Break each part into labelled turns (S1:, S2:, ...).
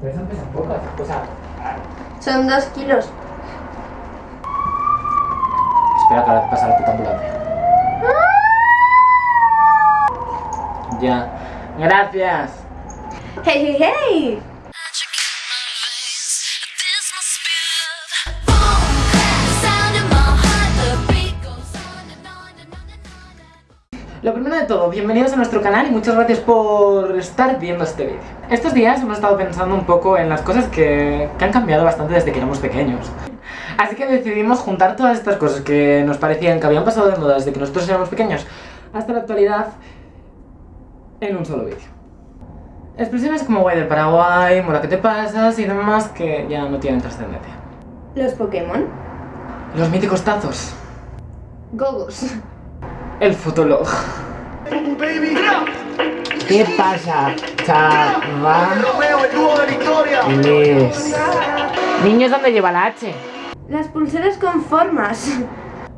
S1: Pero esas pesan pocas. O sea,
S2: Son dos kilos.
S1: espera que ahora pasa la puta ambulancia. Ya. Gracias.
S2: ¡Hey, hey, hey!
S1: Lo primero de todo, bienvenidos a nuestro canal y muchas gracias por estar viendo este vídeo. Estos días hemos estado pensando un poco en las cosas que, que han cambiado bastante desde que éramos pequeños. Así que decidimos juntar todas estas cosas que nos parecían que habían pasado de moda desde que nosotros éramos pequeños hasta la actualidad en un solo vídeo. Expresiones como guay del Paraguay, mola que te pasas y demás que ya no tienen trascendencia.
S2: Los Pokémon.
S1: Los míticos tazos.
S2: Gogos.
S1: El fotolog. ¿Qué pasa, chaval? Les. Niños, ¿dónde lleva la H?
S2: Las pulseras con formas.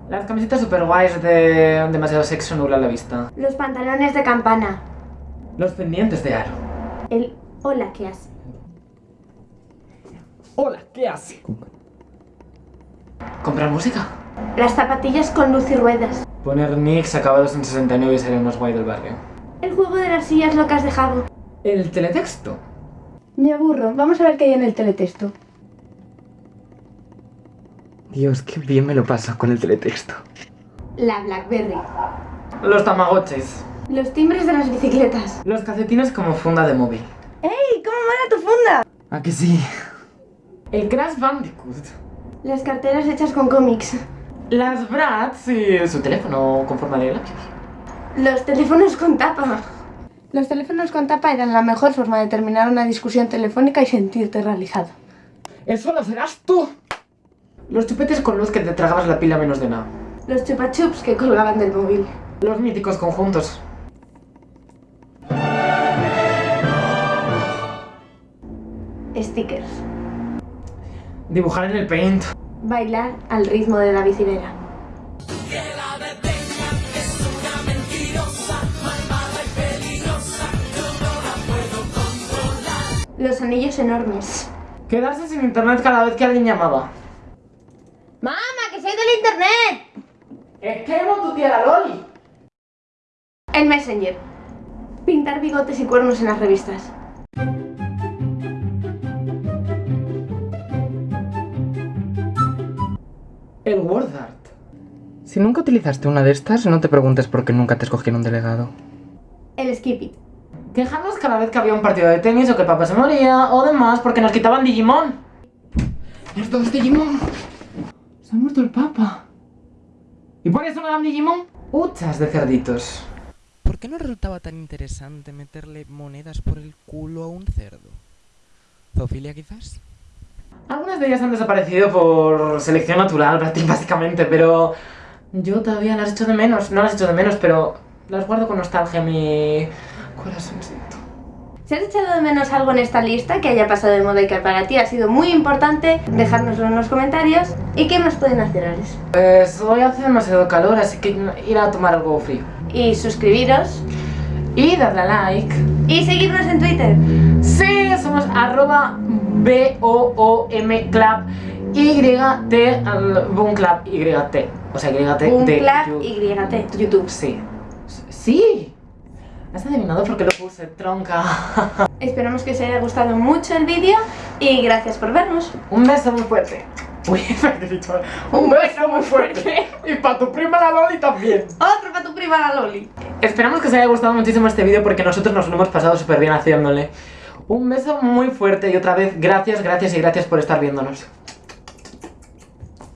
S1: Las camisetas super guays de demasiado sexo nula a la vista.
S2: Los pantalones de campana.
S1: Los pendientes de aro.
S2: El hola que hace.
S1: Hola, ¿qué hace? ¿Comprar música?
S2: Las zapatillas con luz y ruedas.
S1: Poner nicks acabados en 69 y ser el más guay del barrio.
S2: El juego de las sillas locas de Jago.
S1: El teletexto.
S2: Me aburro. Vamos a ver qué hay en el teletexto.
S1: Dios, qué bien me lo paso con el teletexto.
S2: La Blackberry.
S1: Los tamagotchis.
S2: Los timbres de las bicicletas.
S1: Los calcetines como funda de móvil.
S2: ¡Ey! ¿Cómo mola tu funda?
S1: ¿A que sí? El Crash Bandicoot.
S2: Las carteras hechas con cómics.
S1: Las Bratz y su teléfono con forma de labios.
S2: Los teléfonos con tapa. Los teléfonos con tapa eran la mejor forma de terminar una discusión telefónica y sentirte realizado.
S1: ¡Eso lo serás tú! Los chupetes con luz que te tragabas la pila menos de nada.
S2: Los chupa chups que colgaban del móvil.
S1: Los míticos conjuntos.
S2: Stickers.
S1: Dibujar en el paint.
S2: Bailar al ritmo de la bicicleta. Los anillos enormes.
S1: Quedarse sin internet cada vez que alguien llamaba.
S2: ¡Mamá, que soy del internet!
S1: Es que hemos tu tía la Loli.
S2: El Messenger. Pintar bigotes y cuernos en las revistas.
S1: Word Art. Si nunca utilizaste una de estas, no te preguntes por qué nunca te escogieron delegado.
S2: El Skip It.
S1: Quejarnos cada vez que había un partido de tenis o que el papá se moría o demás porque nos quitaban Digimon. ¡Los dos Digimon! Se ha muerto el papa. ¿Y por eso no dan Digimon? Huchas de cerditos.
S3: ¿Por qué no resultaba tan interesante meterle monedas por el culo a un cerdo? ¿Zoofilia quizás?
S1: Algunas de ellas han desaparecido por selección natural, básicamente, pero yo todavía las echo de menos. No las echo de menos, pero las guardo con nostalgia mi corazoncito.
S2: Si has echado de menos algo en esta lista que haya pasado de moda y que para ti ha sido muy importante, dejárnoslo en los comentarios. ¿Y qué más pueden hacer, Alex?
S1: Pues hoy hace demasiado calor, así que ir a tomar algo frío.
S2: Y suscribiros.
S1: Y darle a like.
S2: Y seguirnos en Twitter.
S1: Sí, somos arroba B-O-O-M Club Y-T, al- Boom Club Y-T. O sea, Y-T
S2: Un
S1: de
S2: clap
S1: you-
S2: YT. YouTube.
S1: Sí. Sí. Has adivinado porque lo puse, tronca.
S2: Esperamos que os haya gustado mucho el vídeo y gracias por vernos.
S1: Un beso muy fuerte. Uy. Un beso muy fuerte. Y para tu prima la Loli también.
S2: Otro para tu prima la Loli.
S1: Esperamos que os haya gustado muchísimo este vídeo porque nosotros nos lo hemos pasado súper bien haciéndole. Un beso muy fuerte y otra vez gracias, gracias y gracias por estar viéndonos.